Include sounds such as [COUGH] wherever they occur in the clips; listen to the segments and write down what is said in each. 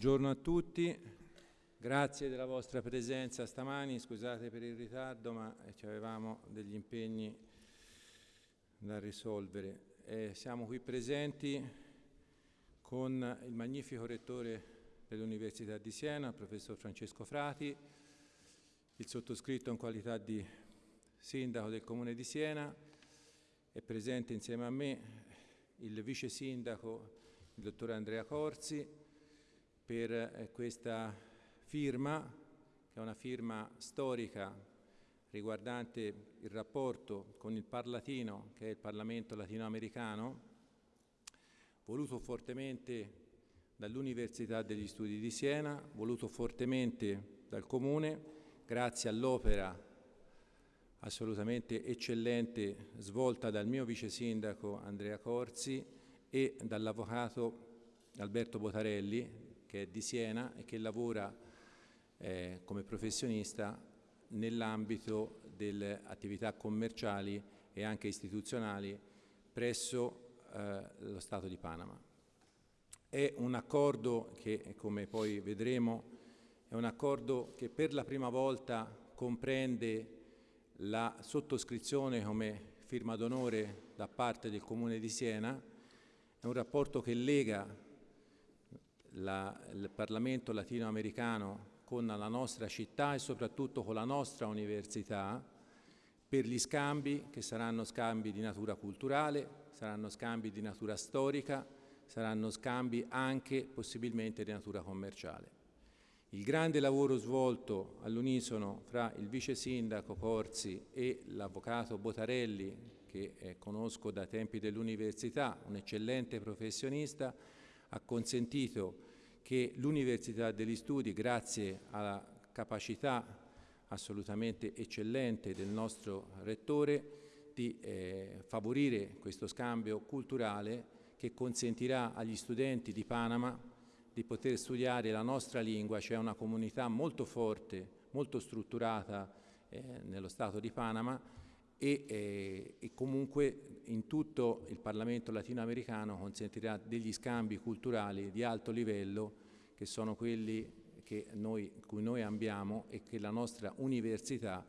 Buongiorno a tutti, grazie della vostra presenza stamani, scusate per il ritardo ma avevamo degli impegni da risolvere. Eh, siamo qui presenti con il magnifico rettore dell'Università di Siena, il professor Francesco Frati, il sottoscritto in qualità di sindaco del Comune di Siena, è presente insieme a me il vice sindaco, il dottor Andrea Corsi, per eh, questa firma, che è una firma storica riguardante il rapporto con il Parlatino, che è il Parlamento latinoamericano, voluto fortemente dall'Università degli Studi di Siena, voluto fortemente dal Comune, grazie all'opera assolutamente eccellente svolta dal mio vice sindaco Andrea Corsi e dall'avvocato Alberto Botarelli, che è di Siena e che lavora eh, come professionista nell'ambito delle attività commerciali e anche istituzionali presso eh, lo Stato di Panama. È un accordo che, come poi vedremo, è un accordo che per la prima volta comprende la sottoscrizione come firma d'onore da parte del Comune di Siena, è un rapporto che lega la, il Parlamento latinoamericano con la nostra città e soprattutto con la nostra università per gli scambi che saranno scambi di natura culturale, saranno scambi di natura storica, saranno scambi anche possibilmente di natura commerciale. Il grande lavoro svolto all'unisono fra il vice sindaco Corsi e l'avvocato Botarelli, che eh, conosco da tempi dell'università, un eccellente professionista, ha consentito che l'Università degli Studi, grazie alla capacità assolutamente eccellente del nostro Rettore, di eh, favorire questo scambio culturale che consentirà agli studenti di Panama di poter studiare la nostra lingua, c'è una comunità molto forte, molto strutturata eh, nello Stato di Panama e, eh, e, comunque in tutto il Parlamento latinoamericano consentirà degli scambi culturali di alto livello che sono quelli che noi, cui noi abbiamo e che la nostra università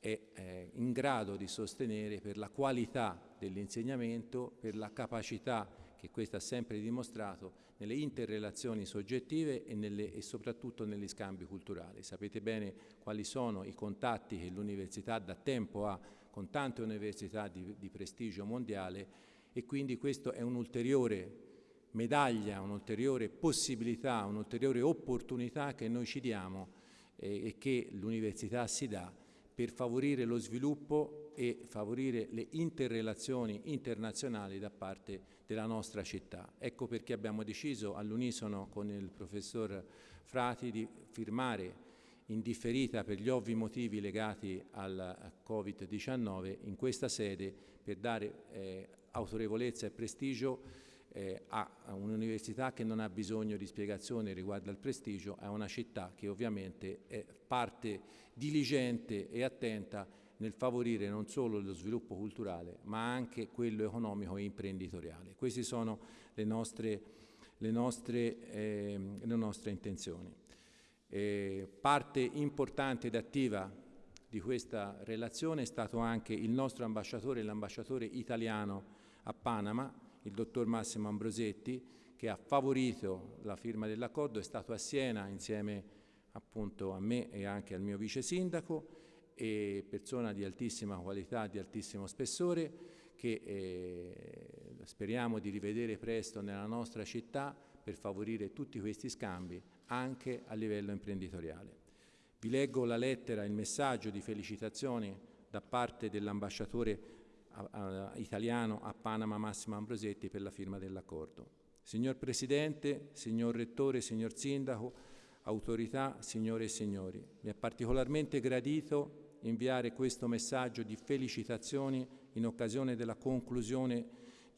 è eh, in grado di sostenere per la qualità dell'insegnamento, per la capacità che questo ha sempre dimostrato nelle interrelazioni soggettive e, nelle, e, soprattutto negli scambi culturali. Sapete bene quali sono i contatti che l'università da tempo ha con tante università di, di prestigio mondiale e quindi questo è un'ulteriore medaglia, un'ulteriore possibilità, un'ulteriore opportunità che noi ci diamo eh, e che l'università si dà per favorire lo sviluppo e favorire le interrelazioni internazionali da parte della nostra città. Ecco perché abbiamo deciso all'unisono con il professor Frati di firmare indifferita per gli ovvi motivi legati al Covid-19 in questa sede per dare eh, autorevolezza e prestigio eh, a un'università che non ha bisogno di spiegazioni riguardo al prestigio, a una città che ovviamente è parte diligente e attenta nel favorire non solo lo sviluppo culturale ma anche quello economico e imprenditoriale. Queste sono le nostre, le nostre, eh, le nostre intenzioni. Eh, parte importante ed attiva di questa relazione è stato anche il nostro ambasciatore, l'ambasciatore italiano a Panama, il dottor Massimo Ambrosetti, che ha favorito la firma dell'accordo, è stato a Siena insieme appunto a me e anche al mio vice sindaco, e persona di altissima qualità, di altissimo spessore, che eh, speriamo di rivedere presto nella nostra città per favorire tutti questi scambi anche a livello imprenditoriale. Vi leggo la lettera, il messaggio di felicitazioni da parte dell'ambasciatore italiano a Panama Massimo Ambrosetti per la firma dell'accordo. Signor Presidente, signor Rettore, signor Sindaco, autorità, signore e signori, mi è particolarmente gradito inviare questo messaggio di felicitazioni in occasione della conclusione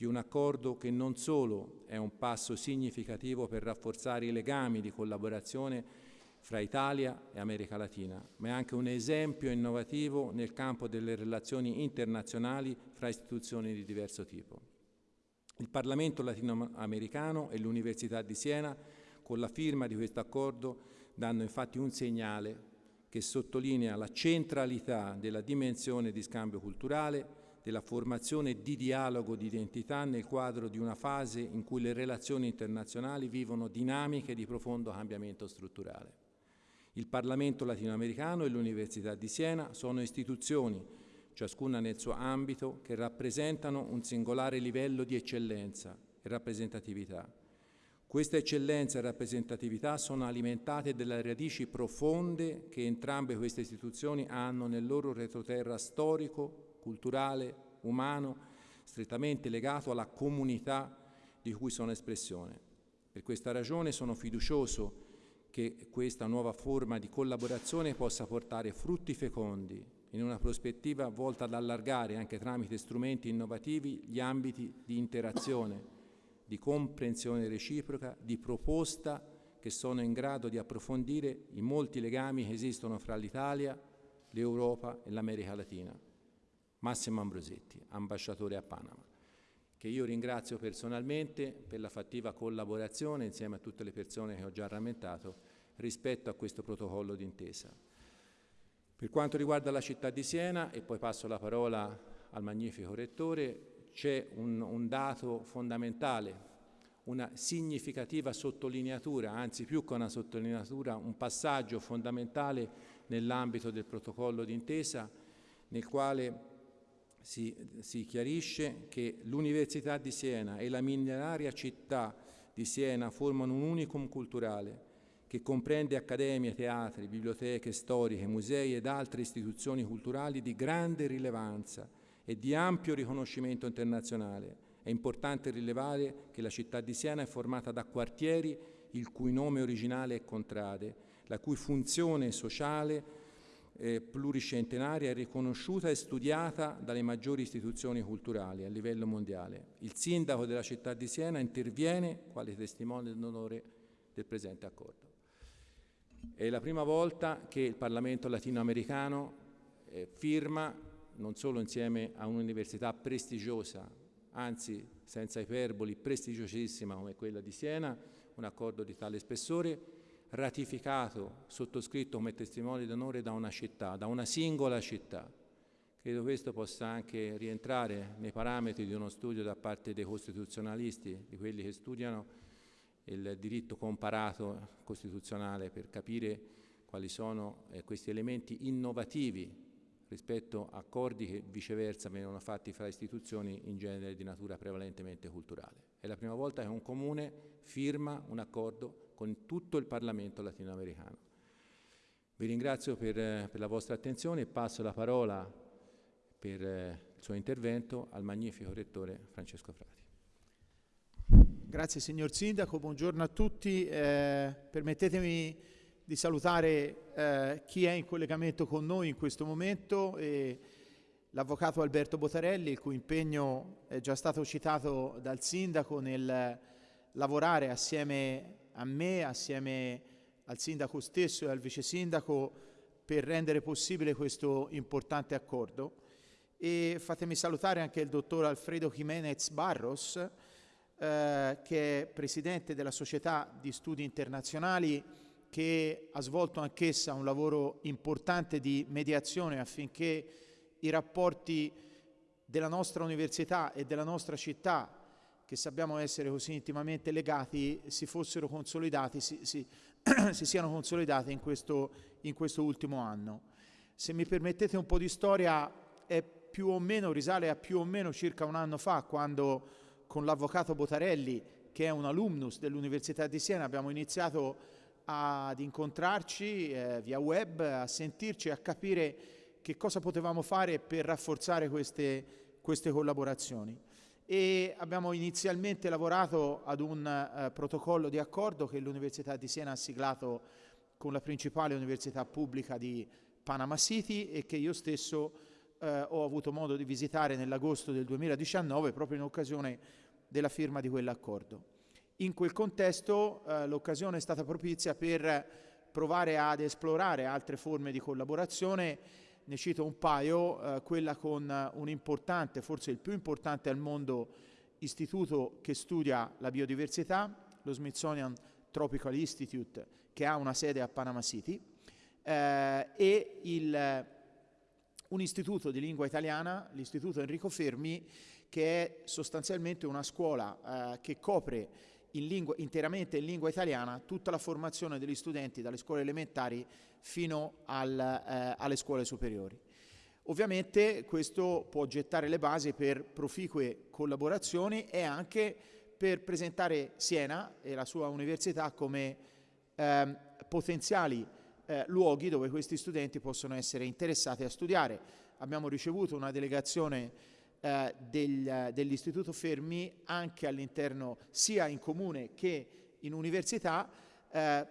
di un accordo che non solo è un passo significativo per rafforzare i legami di collaborazione fra Italia e America Latina, ma è anche un esempio innovativo nel campo delle relazioni internazionali fra istituzioni di diverso tipo. Il Parlamento latinoamericano e l'Università di Siena Con la firma di questo accordo danno infatti un segnale che sottolinea la centralità della dimensione di scambio culturale, della formazione di dialogo di identità nel quadro di una fase in cui le relazioni internazionali vivono dinamiche di profondo cambiamento strutturale. Il Parlamento latinoamericano e l'Università di Siena sono istituzioni, ciascuna nel suo ambito, che rappresentano un singolare livello di eccellenza e rappresentatività questa eccellenza e rappresentatività sono alimentate dalle radici profonde che entrambe queste istituzioni hanno nel loro retroterra storico, culturale, umano, strettamente legato alla comunità di cui sono espressione. Per questa ragione sono fiducioso che questa nuova forma di collaborazione possa portare frutti fecondi in una prospettiva volta ad allargare anche tramite strumenti innovativi gli ambiti di interazione di comprensione reciproca, di proposta che sono in grado di approfondire i molti legami che esistono fra l'Italia, l'Europa e l'America Latina. Massimo Ambrosetti, ambasciatore a Panama, che io ringrazio personalmente per la fattiva collaborazione insieme a tutte le persone che ho già rammentato rispetto a questo protocollo d'intesa. Per quanto riguarda la città di Siena, e poi passo la parola al magnifico rettore, c'è un, un dato fondamentale, una significativa sottolineatura, anzi più che una sottolineatura, un passaggio fondamentale nell'ambito del protocollo d'intesa nel quale si, si, chiarisce che l'Università di Siena e la mineraria città di Siena formano un unicum culturale che comprende accademie, teatri, biblioteche storiche, musei ed altre istituzioni culturali di grande rilevanza e di ampio riconoscimento internazionale. È importante rilevare che la città di Siena è formata da quartieri il cui nome originale è Contrade, la cui funzione sociale eh, pluricentenaria è riconosciuta e studiata dalle maggiori istituzioni culturali a livello mondiale. Il sindaco della città di Siena interviene quale testimone d'onore del presente accordo. È la prima volta che il Parlamento latinoamericano eh, firma non solo insieme a un'università prestigiosa, anzi senza iperboli, prestigiosissima come quella di Siena, un accordo di tale spessore, ratificato, sottoscritto come testimone d'onore da una città, da una singola città. Credo questo possa anche rientrare nei parametri di uno studio da parte dei costituzionalisti, di quelli che studiano il diritto comparato costituzionale per capire quali sono eh, questi elementi innovativi rispetto a accordi che viceversa vengono fatti fra istituzioni in genere di natura prevalentemente culturale. È la prima volta che un comune firma un accordo con tutto il Parlamento latinoamericano. Vi ringrazio per, per la vostra attenzione e passo la parola per eh, il suo intervento al magnifico rettore Francesco Frati. Grazie signor Sindaco, buongiorno a tutti. Eh, permettetemi di salutare eh, chi è in collegamento con noi in questo momento e l'avvocato Alberto Botarelli, il cui impegno è già stato citato dal sindaco nel lavorare assieme a me, assieme al sindaco stesso e al vice sindaco per rendere possibile questo importante accordo. E fatemi salutare anche il dottor Alfredo Jimenez Barros, eh, che è presidente della Società di Studi Internazionali che ha svolto anch'essa un lavoro importante di mediazione affinché i rapporti della nostra università e della nostra città, che sappiamo essere così intimamente legati, si fossero consolidati, si, si, [CLEARS THROAT] si siano consolidati in questo, in questo ultimo anno. Se mi permettete un po' di storia, è più o meno, risale a più o meno circa un anno fa, quando con l'avvocato Botarelli, che è un alumnus dell'Università di Siena, abbiamo iniziato ad incontrarci eh, via web, a sentirci, a capire che cosa potevamo fare per rafforzare queste, queste collaborazioni. E abbiamo inizialmente lavorato ad un eh, protocollo di accordo che l'Università di Siena ha siglato con la principale università pubblica di Panama City e che io stesso eh, ho avuto modo di visitare nell'agosto del 2019 proprio in occasione della firma di quell'accordo. In quel contesto eh, l'occasione è stata propizia per provare ad esplorare altre forme di collaborazione, ne cito un paio, eh, quella con un importante, forse il più importante al mondo, istituto che studia la biodiversità, lo Smithsonian Tropical Institute che ha una sede a Panama City eh, e il, un istituto di lingua italiana, l'istituto Enrico Fermi, che è sostanzialmente una scuola eh, che copre in lingua, interamente in lingua italiana tutta la formazione degli studenti dalle scuole elementari fino al, eh, alle scuole superiori. Ovviamente questo può gettare le basi per proficue collaborazioni e anche per presentare Siena e la sua università come eh, potenziali eh, luoghi dove questi studenti possono essere interessati a studiare. Abbiamo ricevuto una delegazione eh, del, dell'Istituto Fermi anche all'interno, sia in comune che in università, eh,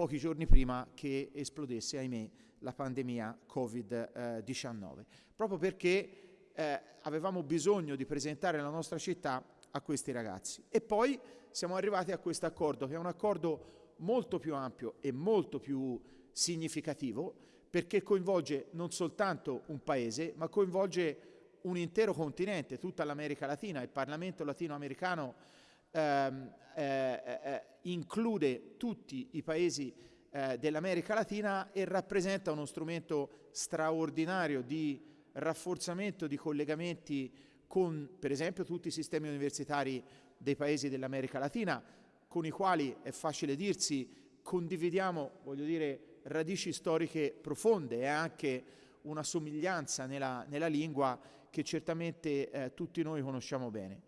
pochi giorni prima che esplodesse, ahimè, la pandemia Covid-19, proprio perché eh, avevamo bisogno di presentare la nostra città a questi ragazzi. E poi siamo arrivati a questo accordo, che è un accordo molto più ampio e molto più significativo, perché coinvolge non soltanto un paese, ma coinvolge un intero continente, tutta l'America Latina. Il Parlamento latinoamericano ehm, eh, eh, include tutti i paesi eh, dell'America Latina e rappresenta uno strumento straordinario di rafforzamento di collegamenti con, per esempio, tutti i sistemi universitari dei paesi dell'America Latina, con i quali è facile dirsi condividiamo, voglio dire, radici storiche profonde e anche una somiglianza nella, nella lingua che certamente eh, tutti noi conosciamo bene.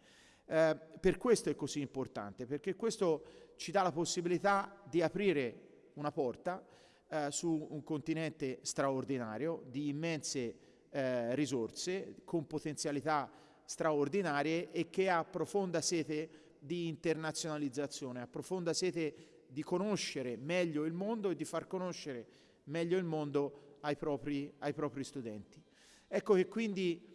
Eh, per questo è così importante, perché questo ci dà la possibilità di aprire una porta eh, su un continente straordinario, di immense eh, risorse, con potenzialità straordinarie e che ha profonda sete di internazionalizzazione, ha profonda sete di conoscere meglio il mondo e di far conoscere meglio il mondo ai propri, ai propri studenti. Ecco che quindi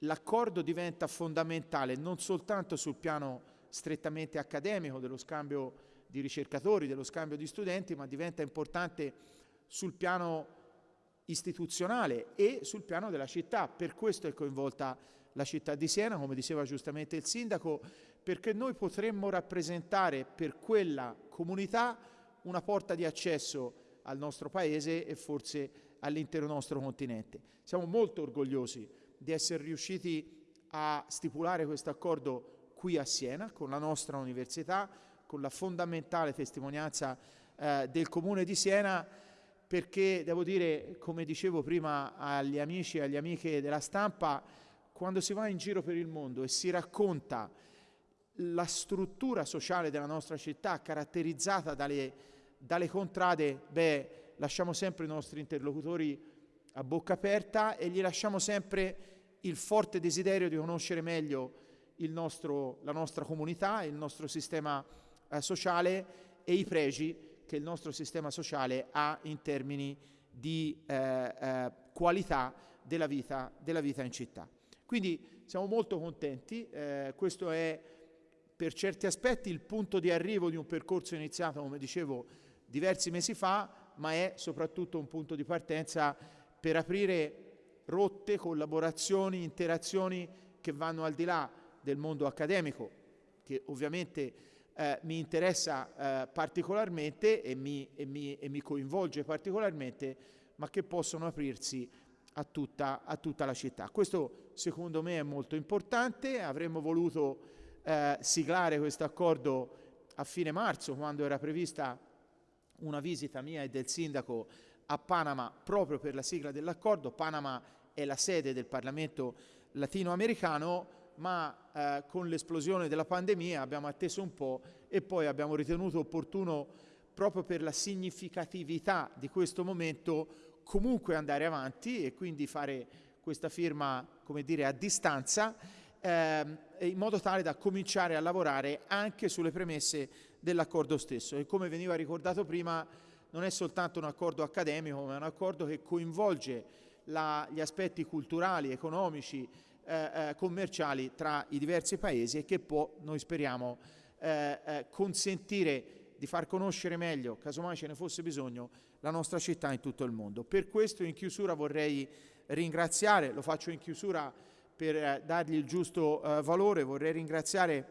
l'accordo diventa fondamentale non soltanto sul piano strettamente accademico dello scambio di ricercatori, dello scambio di studenti, ma diventa importante sul piano istituzionale e sul piano della città. Per questo è coinvolta la città di Siena, come diceva giustamente il sindaco, perché noi potremmo rappresentare per quella comunità una porta di accesso al nostro paese e forse all'intero nostro continente. Siamo molto orgogliosi di essere riusciti a stipulare questo accordo qui a Siena con la nostra università, con la fondamentale testimonianza eh, del Comune di Siena, perché devo dire, come dicevo prima agli amici e agli amiche della stampa, quando si va in giro per il mondo e si racconta la struttura sociale della nostra città caratterizzata dalle, dalle contrade, beh, lasciamo sempre i nostri interlocutori a bocca aperta e gli lasciamo sempre il forte desiderio di conoscere meglio nostro, la nostra comunità, il nostro sistema eh, sociale e i pregi che il nostro sistema sociale ha in termini di eh, eh, qualità della vita, della vita, in città. Quindi siamo molto contenti, eh, questo è per certi aspetti il punto di arrivo di un percorso iniziato, come dicevo, diversi mesi fa, ma è soprattutto un punto di partenza per aprire rotte, collaborazioni, interazioni che vanno al di là del mondo accademico, che ovviamente eh, mi interessa eh, particolarmente e mi, e, mi, e mi, coinvolge particolarmente, ma che possono aprirsi a tutta, a tutta, la città. Questo secondo me è molto importante, avremmo voluto eh, siglare questo accordo a fine marzo, quando era prevista una visita mia e del sindaco a Panama proprio per la sigla dell'accordo. Panama è la sede del Parlamento latinoamericano, ma eh, con l'esplosione della pandemia abbiamo atteso un po' e poi abbiamo ritenuto opportuno, proprio per la significatività di questo momento, comunque andare avanti e quindi fare questa firma, come dire, a distanza, ehm, in modo tale da cominciare a lavorare anche sulle premesse dell'accordo stesso. E come veniva ricordato prima, non è soltanto un accordo accademico, ma è un accordo che coinvolge la, gli aspetti culturali, economici, eh, eh, commerciali tra i diversi paesi e che può, noi speriamo, eh, eh, consentire di far conoscere meglio, casomai ce ne fosse bisogno, la nostra città in tutto il mondo. Per questo in chiusura vorrei ringraziare, lo faccio in chiusura per eh, dargli il giusto eh, valore, vorrei ringraziare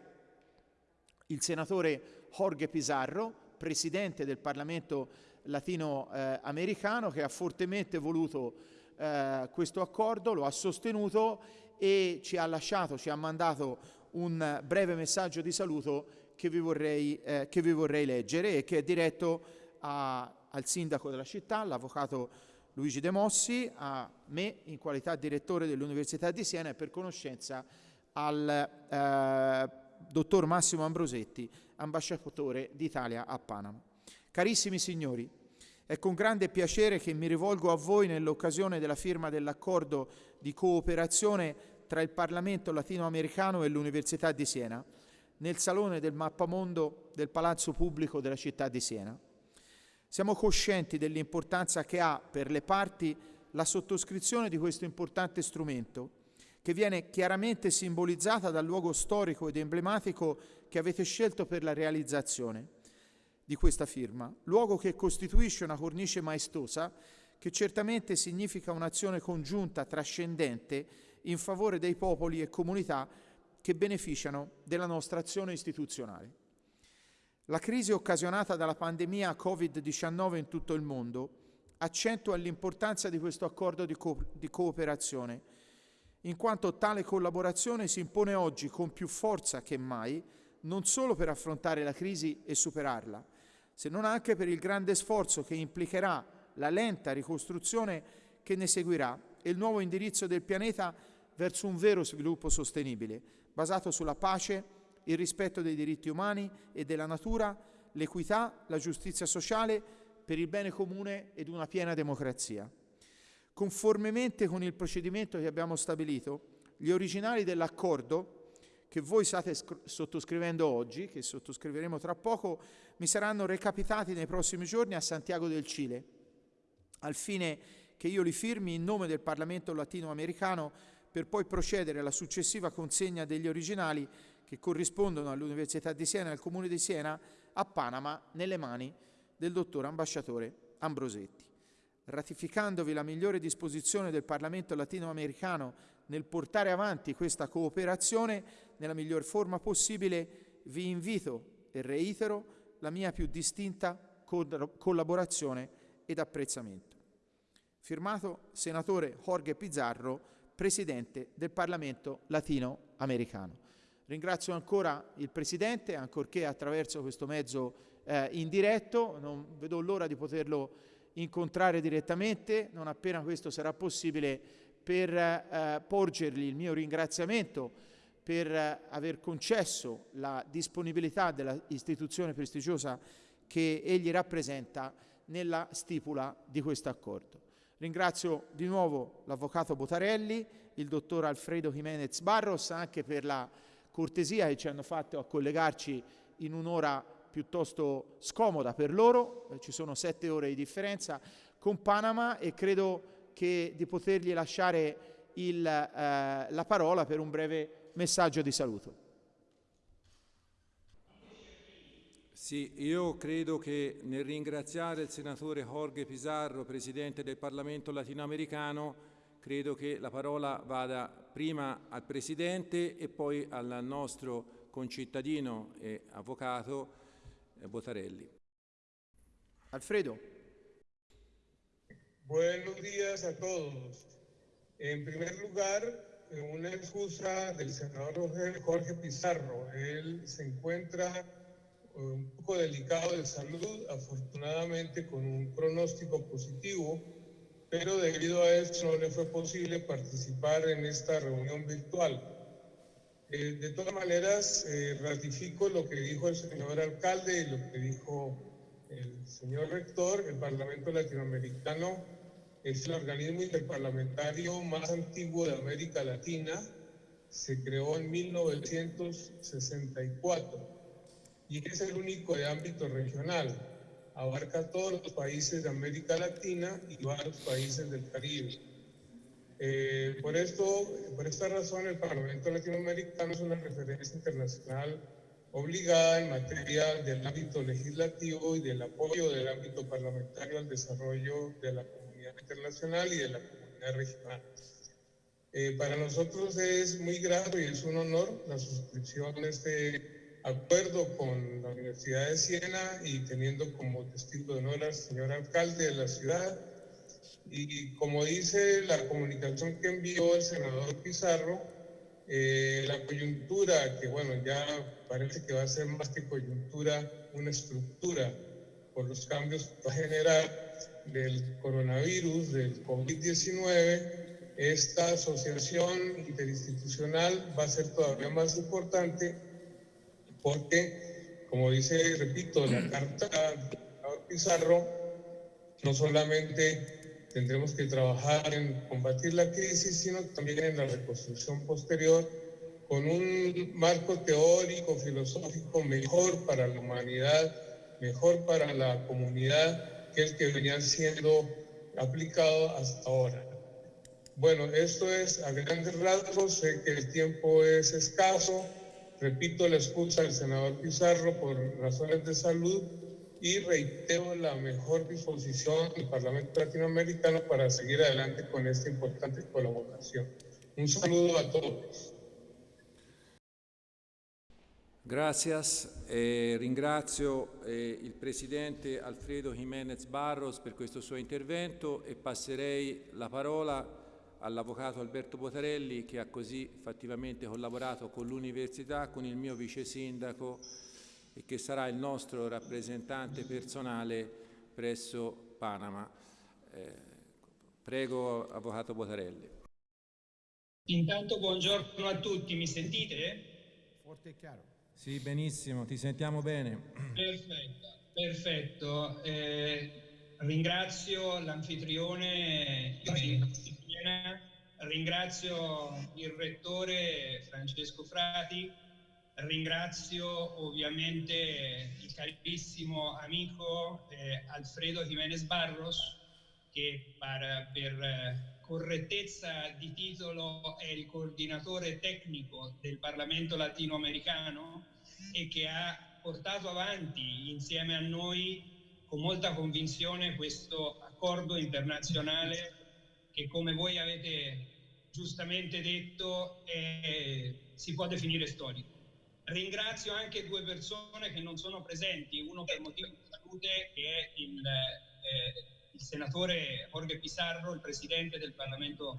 il senatore Jorge Pizarro, presidente del Parlamento latinoamericano, che ha fortemente voluto eh, questo accordo, lo ha sostenuto e ci ha lasciato, ci ha mandato un breve messaggio di saluto che vi vorrei, eh, che vi vorrei leggere e che è diretto a, al sindaco della città, l'avvocato Luigi De Mossi, a me in qualità direttore dell'Università di Siena e per conoscenza al eh, dottor Massimo Ambrosetti, ambasciatore d'Italia a Panama. Carissimi signori, è con grande piacere che mi rivolgo a voi nell'occasione della firma dell'accordo di cooperazione tra il Parlamento latinoamericano e l'Università di Siena, nel Salone del Mappamondo del Palazzo Pubblico della città di Siena. Siamo coscienti dell'importanza che ha per le parti la sottoscrizione di questo importante strumento, che viene chiaramente simbolizzata dal luogo storico ed emblematico che avete scelto per la realizzazione di questa firma, luogo che costituisce una cornice maestosa che certamente significa un'azione congiunta trascendente in favore dei popoli e comunità che beneficiano della nostra azione istituzionale. La crisi occasionata dalla pandemia Covid-19 in tutto il mondo accentua l'importanza di questo accordo di, co di cooperazione, in quanto tale collaborazione si impone oggi con più forza che mai, non solo per affrontare la crisi e superarla, se non anche per il grande sforzo che implicherà la lenta ricostruzione che ne seguirà e il nuovo indirizzo del pianeta verso un vero sviluppo sostenibile, basato sulla pace, il rispetto dei diritti umani e della natura, l'equità, la giustizia sociale per il bene comune ed una piena democrazia. Conformemente con il procedimento che abbiamo stabilito, gli originali dell'accordo che voi state sottoscrivendo oggi, che sottoscriveremo tra poco, mi saranno recapitati nei prossimi giorni a Santiago del Cile, al fine che io li firmi in nome del Parlamento latinoamericano per poi procedere alla successiva consegna degli originali che corrispondono all'Università di Siena e al Comune di Siena a Panama nelle mani del dottor ambasciatore Ambrosetti. Ratificandovi la migliore disposizione del Parlamento latinoamericano nel portare avanti questa cooperazione, nella miglior forma possibile, vi invito e reitero la mia più distinta collaborazione ed apprezzamento. Firmato Senatore Jorge Pizarro, Presidente del Parlamento latinoamericano. Ringrazio ancora il Presidente, ancorché attraverso questo mezzo eh, indiretto, non vedo l'ora di poterlo incontrare direttamente, non appena questo sarà possibile, per eh, porgergli il mio ringraziamento per eh, aver concesso la disponibilità dell'istituzione prestigiosa che egli rappresenta nella stipula di questo accordo. Ringrazio di nuovo l'Avvocato Botarelli, il Dottor Alfredo Jimenez Barros anche per la cortesia che ci hanno fatto a collegarci in un'ora piuttosto scomoda per loro, eh, ci sono sette ore di differenza con Panama e credo che di potergli lasciare il, eh, la parola per un breve messaggio di saluto. Sì, io credo che nel ringraziare il senatore Jorge Pizarro, Presidente del Parlamento latinoamericano, credo che la parola vada prima al Presidente e poi al nostro concittadino e avvocato eh, Botarelli. Alfredo. Buenos días a todos. En primer lugar, una excusa del senador Jorge Pizarro. Él se encuentra eh, un poco delicado de salud, afortunadamente con un pronóstico positivo, pero debido a esto no le fue posible participar en esta reunión virtual. Eh, de todas maneras, eh, ratifico lo que dijo el señor alcalde y lo que dijo el señor rector, el Parlamento Latinoamericano es el organismo interparlamentario más antiguo de América Latina. Se creó en 1964 y es el único de ámbito regional. Abarca todos los países de América Latina y varios países del Caribe. Eh, por, esto, por esta razón, el Parlamento Latinoamericano es una referencia internacional obligada en materia del ámbito legislativo y del apoyo del ámbito parlamentario al desarrollo de la comunidad internacional y de la comunidad regional. Eh, para nosotros es muy grato y es un honor la suscripción de este acuerdo con la Universidad de Siena y teniendo como testigo de honor al señor alcalde de la ciudad. Y como dice la comunicación que envió el senador Pizarro, eh, la coyuntura, que bueno, ya parece que va a ser más que coyuntura, una estructura por los cambios que va a generar del coronavirus, del COVID-19, esta asociación interinstitucional va a ser todavía más importante porque, como dice, repito, la carta de Pizarro, no solamente tendremos que trabajar en combatir la crisis, sino también en la reconstrucción posterior con un marco teórico, filosófico mejor para la humanidad, mejor para la comunidad que el que venía siendo aplicado hasta ahora. Bueno, esto es a grandes rasgos, sé que el tiempo es escaso, repito la excusa del senador Pizarro por razones de salud y reitero la mejor disposición del Parlamento Latinoamericano para seguir adelante con esta importante colaboración. Un saludo a todos. Gracias, eh, ringrazio eh, il Presidente Alfredo Jiménez Barros per questo suo intervento e passerei la parola all'Avvocato Alberto Botarelli che ha così fattivamente collaborato con l'Università, con il mio Vice Sindaco e che sarà il nostro rappresentante personale presso Panama. Eh, prego, Avvocato Botarelli. Intanto buongiorno a tutti, mi sentite? Forte e chiaro. Sì, benissimo, ti sentiamo bene. Perfetto, perfetto. Eh, ringrazio l'anfitrione ringrazio il rettore Francesco Frati, ringrazio ovviamente il carissimo amico eh, Alfredo Jiménez Barros che per, per correttezza di titolo è il coordinatore tecnico del Parlamento latinoamericano e che ha portato avanti insieme a noi con molta convinzione questo accordo internazionale che come voi avete giustamente detto eh, si può definire storico. Ringrazio anche due persone che non sono presenti, uno per motivo di salute che è il, eh, il senatore Jorge Pizarro, il presidente del Parlamento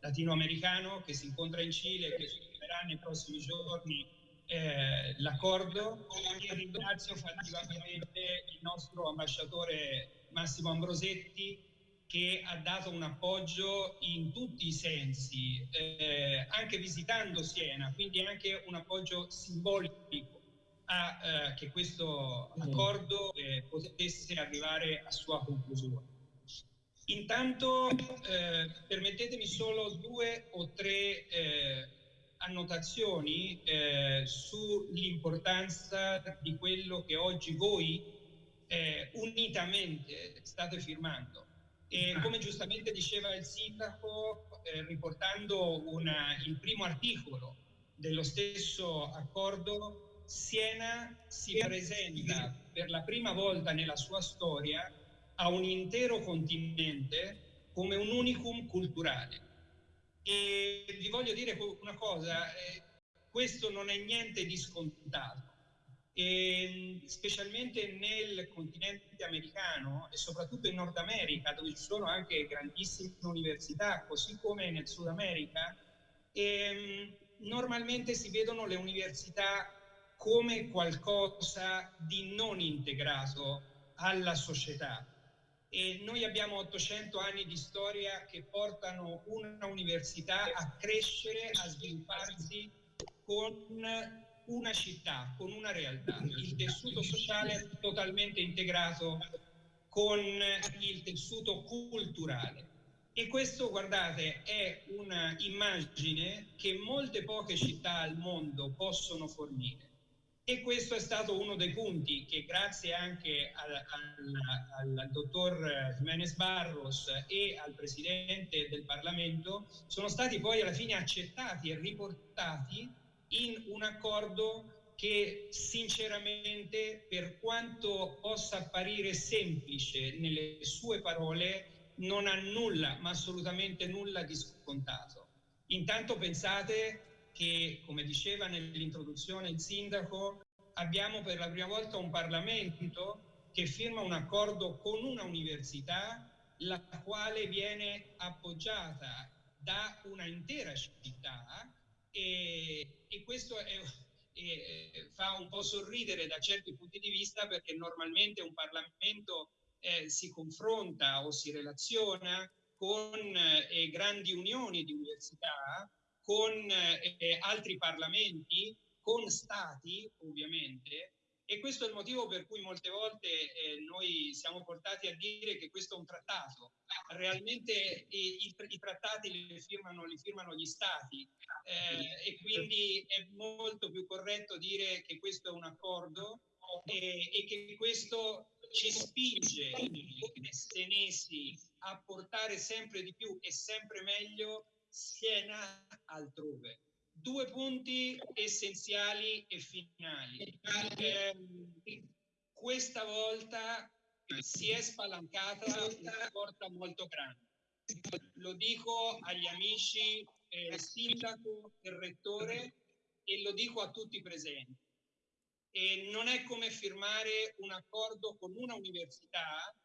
latinoamericano che si incontra in Cile e che firmerà nei prossimi giorni eh, l'accordo. E ringrazio fattivamente il nostro ambasciatore Massimo Ambrosetti che ha dato un appoggio in tutti i sensi, eh, anche visitando Siena, quindi anche un appoggio simbolico a eh, che questo accordo eh, potesse arrivare a sua conclusione. Intanto eh, permettetemi solo due o tre eh, annotazioni eh, sull'importanza di quello che oggi voi unitamente state firmando. E come giustamente diceva il sindaco, eh, riportando una, il primo articolo dello stesso accordo, Siena si presenta per la prima volta nella sua storia a un intero continente come un unicum culturale. E vi voglio dire una cosa, eh, questo non è niente di scontato e specialmente nel continente americano e soprattutto in Nord America, dove ci sono anche grandissime università, così come nel Sud America, e, normalmente si vedono le università come qualcosa di non integrato alla società. E noi abbiamo 800 anni di storia che portano una università a crescere, a svilupparsi con una città, con una realtà, il tessuto sociale totalmente integrato con il tessuto culturale. E questo, guardate, è un'immagine che molte poche città al mondo possono fornire. E questo è stato uno dei punti che grazie anche al, al, al, dottor Jiménez Barros e al Presidente del Parlamento sono stati poi alla fine accettati e riportati in un accordo che sinceramente per quanto possa apparire semplice nelle sue parole non ha nulla, ma assolutamente nulla di scontato. Intanto pensate che, come diceva nell'introduzione il sindaco, abbiamo per la prima volta un Parlamento che firma un accordo con una università la quale viene appoggiata da una intera città e, e questo è, è, fa un po' sorridere da certi punti di vista perché normalmente un Parlamento eh, si confronta o si relaziona con eh, grandi unioni di università, con eh, altri parlamenti, con stati ovviamente, e questo è il motivo per cui molte volte eh, noi siamo portati a dire che questo è un trattato. Realmente i, i, i trattati li firmano, li firmano, gli stati eh, e quindi è molto più corretto dire che questo è un accordo e, e che questo ci spinge come senesi a portare sempre di più e sempre meglio Siena altrove. Due punti essenziali e finali. Eh, questa volta si è spalancata una porta molto grande. Lo dico agli amici eh, sindaco e rettore e lo dico a tutti i presenti. E non è come firmare un accordo con una università,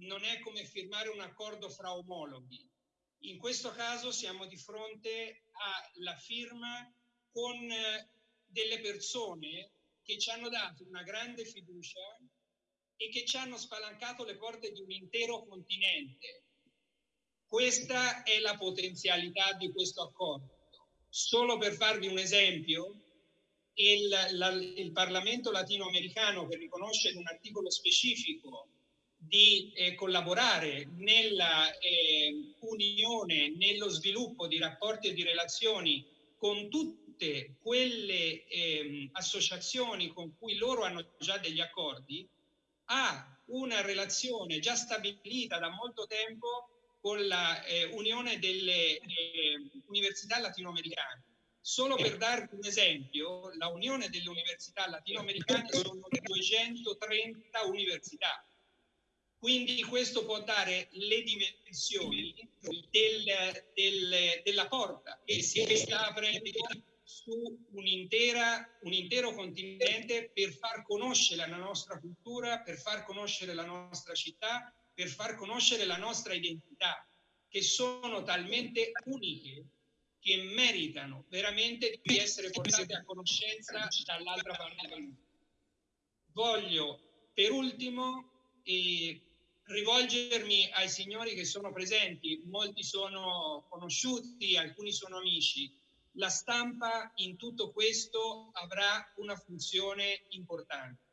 non è come firmare un accordo fra omologhi. In questo caso siamo di fronte alla firma con eh, delle persone che ci hanno dato una grande fiducia e che ci hanno spalancato le porte di un intero continente. Questa è la potenzialità di questo accordo. Solo per farvi un esempio, il, la, il Parlamento latinoamericano che riconosce in un articolo specifico di eh, collaborare nella eh, unione, nello sviluppo di rapporti e di relazioni con tutte quelle eh, associazioni con cui loro hanno già degli accordi, ha una relazione già stabilita da molto tempo con la eh, delle eh, Università Latinoamericane Solo per darvi un esempio, la Unione delle Università Latinoamericane sono 230 università. Quindi questo può dare le dimensioni del, del, della porta che si sta aprendo su un, un intero continente per far conoscere la nostra cultura, per far conoscere la nostra città, per far conoscere la nostra identità, che sono talmente uniche che meritano veramente di essere portate a conoscenza dall'altra parte del mondo. Voglio per ultimo eh, rivolgermi ai signori che sono presenti, molti sono conosciuti, alcuni sono amici. La stampa in tutto questo avrà una funzione importante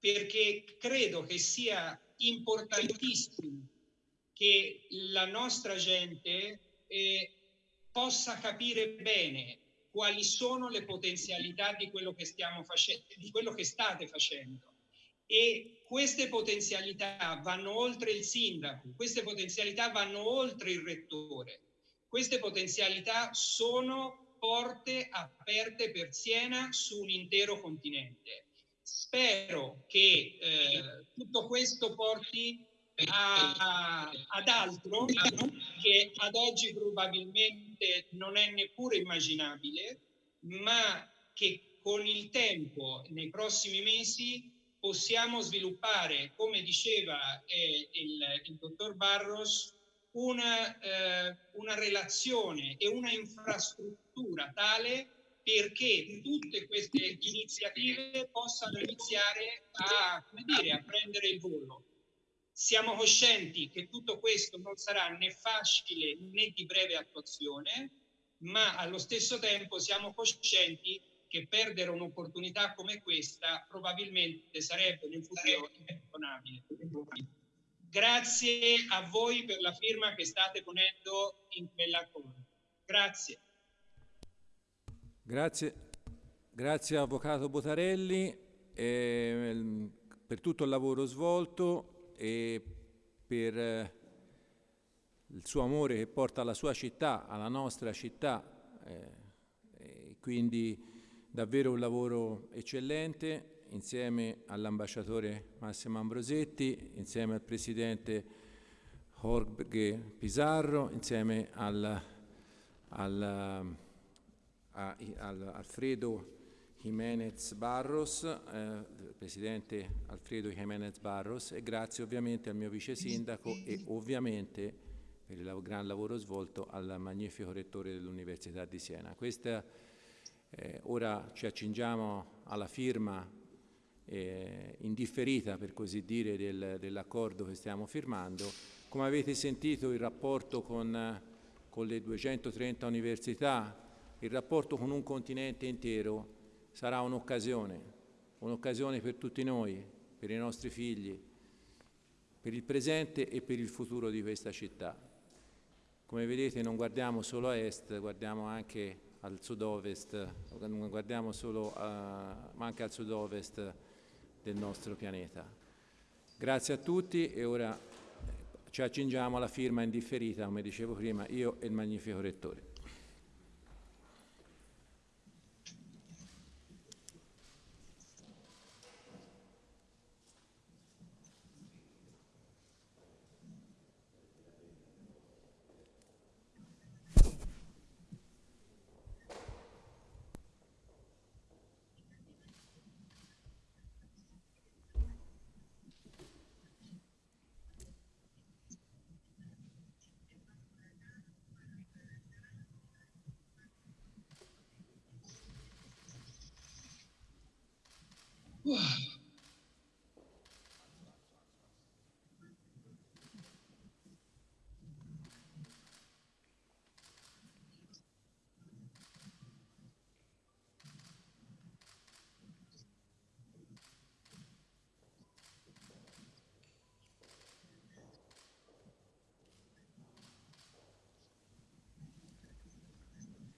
perché credo che sia importantissimo che la nostra gente eh, possa capire bene quali sono le potenzialità di quello che stiamo facendo, di quello che state facendo. E queste potenzialità vanno oltre il sindaco, queste potenzialità vanno oltre il rettore, queste potenzialità sono porte aperte per Siena su un intero continente. Spero che eh, tutto questo porti a, ad altro che ad oggi probabilmente non è neppure immaginabile, ma che con il tempo, nei prossimi mesi, possiamo sviluppare, come diceva eh, il, il, dottor Barros, una, eh, una relazione e una infrastruttura tale perché tutte queste iniziative possano iniziare a, dire, a prendere il volo. Siamo coscienti che tutto questo non sarà né facile né di breve attuazione, ma allo stesso tempo siamo coscienti che perdere un'opportunità come questa probabilmente sarebbe nel futuro imperdonabile. Grazie a voi per la firma che state ponendo in quell'accordo. Grazie. Grazie, grazie Avvocato Botarelli eh, per tutto il lavoro svolto e per eh, il suo amore che porta alla sua città, alla nostra città, eh, quindi davvero un lavoro eccellente insieme all'ambasciatore Massimo Ambrosetti, insieme al presidente Jorge Pizarro, insieme al, al, a, al Alfredo Jiménez Barros, eh, presidente Alfredo Jiménez Barros e grazie ovviamente al mio vice sindaco e ovviamente per il gran lavoro svolto al magnifico rettore dell'Università di Siena. Questa, eh, ora ci accingiamo alla firma eh, indifferita per così dire del, dell'accordo che stiamo firmando. Come avete sentito il rapporto con, con le 230 università, il rapporto con un continente intero sarà un'occasione, un'occasione per tutti noi, per i nostri figli, per il presente e per il futuro di questa città. Come vedete non guardiamo solo a est, guardiamo anche al sud-ovest, non guardiamo solo a, ma anche al sud-ovest del nostro pianeta. Grazie a tutti e ora ci accingiamo alla firma indifferita, come dicevo prima, io e il magnifico Rettore.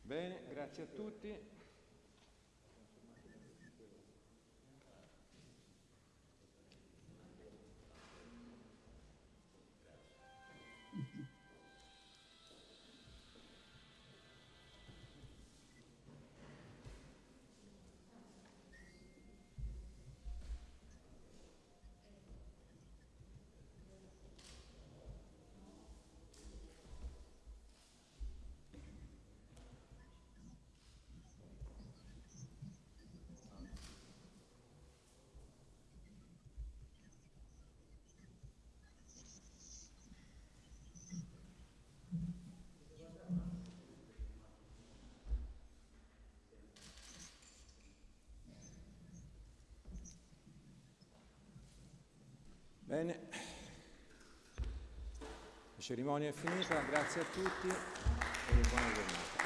Bene, grazie a tutti. Bene, la cerimonia è finita, grazie a tutti e buona giornata.